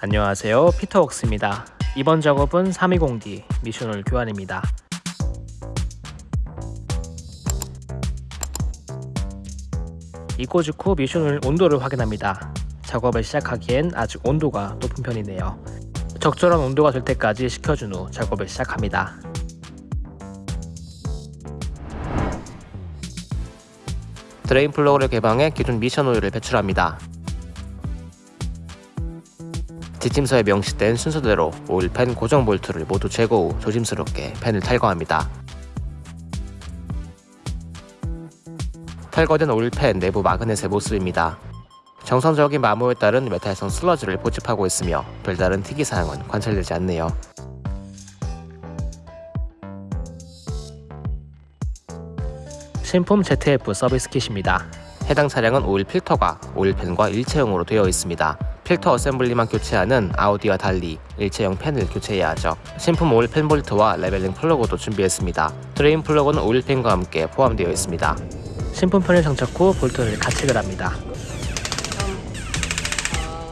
안녕하세요. 피터웍스입니다. 이번 작업은 320D 미션오일 교환입니다. 입고 직후 미션오일 온도를 확인합니다. 작업을 시작하기엔 아직 온도가 높은 편이네요. 적절한 온도가 될 때까지 식혀준 후 작업을 시작합니다. 드레인 플러그를 개방해 기존 미션 오일을 배출합니다 뒷짐서에 명시된 순서대로 오일팬 고정 볼트를 모두 제거 후 조심스럽게 팬을 탈거합니다. 탈거된 오일팬 내부 마그넷의 모습입니다. 정상적인 마모에 따른 메탈성 슬러지를 포집하고 있으며 별다른 특이사항은 관찰되지 않네요. 신품 ZF 서비스 킷입니다. 해당 차량은 오일 필터가 오일팬과 일체형으로 되어 있습니다. 필터 어셈블리만 교체하는 아우디와 달리 일체형 팬을 교체해야 하죠. 신품 오일 팬 볼트와 레벨링 플러그도 준비했습니다. 드레인 플러그는 오일 팬과 함께 포함되어 있습니다. 신품 팬을 장착 후 볼트를 가체결 합니다.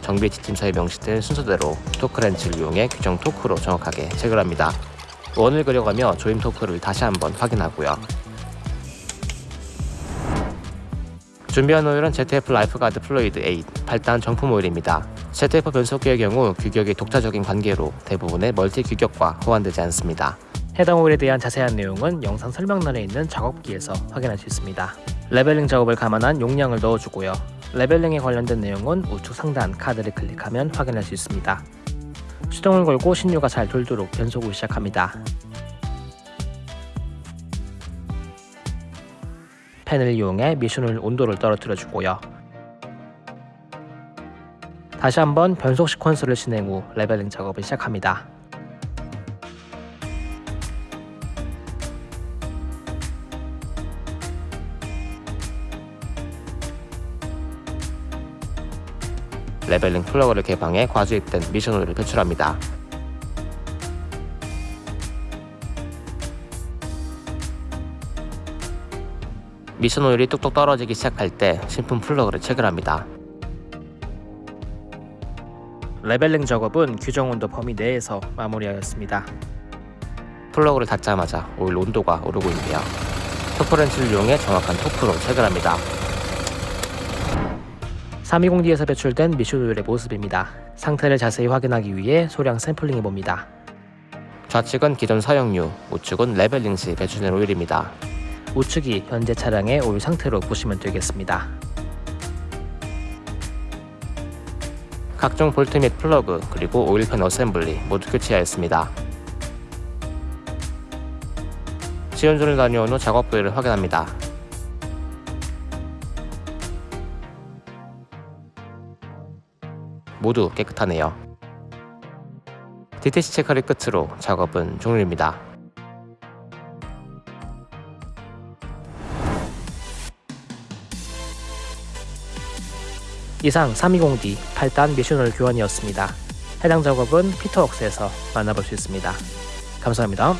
정비 지침서에 명시된 순서대로 토크렌치를 이용해 규정 토크로 정확하게 체결합니다. 원을 그려가며 조임 토크를 다시 한번 확인하고요. 준비한 오일은 ZF Lifeguard Fluid 8 8단 정품 오일입니다. ZF 변속기의 경우 규격이 독자적인 관계로 대부분의 멀티 규격과 호환되지 않습니다. 해당 오일에 대한 자세한 내용은 영상 설명란에 있는 작업기에서 확인할 수 있습니다. leveling 작업을 감안한 용량을 넣어주고요. leveling에 관련된 내용은 우측 상단 카드를 클릭하면 확인할 수 있습니다. 수동을 걸고 신유가 잘 돌도록 변속을 시작합니다. 팬을 이용해 미션 오일 온도를 떨어뜨려 주고요. 다시 한번 변속 시퀀스를 진행 후 leveling 작업을 시작합니다. leveling 플러그를 개방해 과주입된 미션 오일을 배출합니다. 미션 오일이 뚝뚝 떨어지기 시작할 때 신품 플러그를 체결합니다. leveling 작업은 규정 온도 범위 내에서 마무리하였습니다. 플러그를 닫자마자 오일 온도가 오르고 있네요. torque wrench를 이용해 정확한 토크로 체결합니다. 320D에서 배출된 미션 오일의 모습입니다. 상태를 자세히 확인하기 위해 소량 샘플링해 봅니다. 좌측은 기존 사용유, 우측은 leveling 시 배출된 오일입니다. 우측이 현재 차량의 오일 상태로 보시면 되겠습니다. 각종 볼트 및 플러그 그리고 오일팬 assembly 모두 교체하였습니다. 시운전을 다녀온 후 작업 부위를 확인합니다. 모두 깨끗하네요. DTC 체크를 끝으로 작업은 종료입니다. 이상 320D 8단 미션홀 교환이었습니다. 해당 작업은 피터웍스에서 만나볼 수 있습니다. 감사합니다.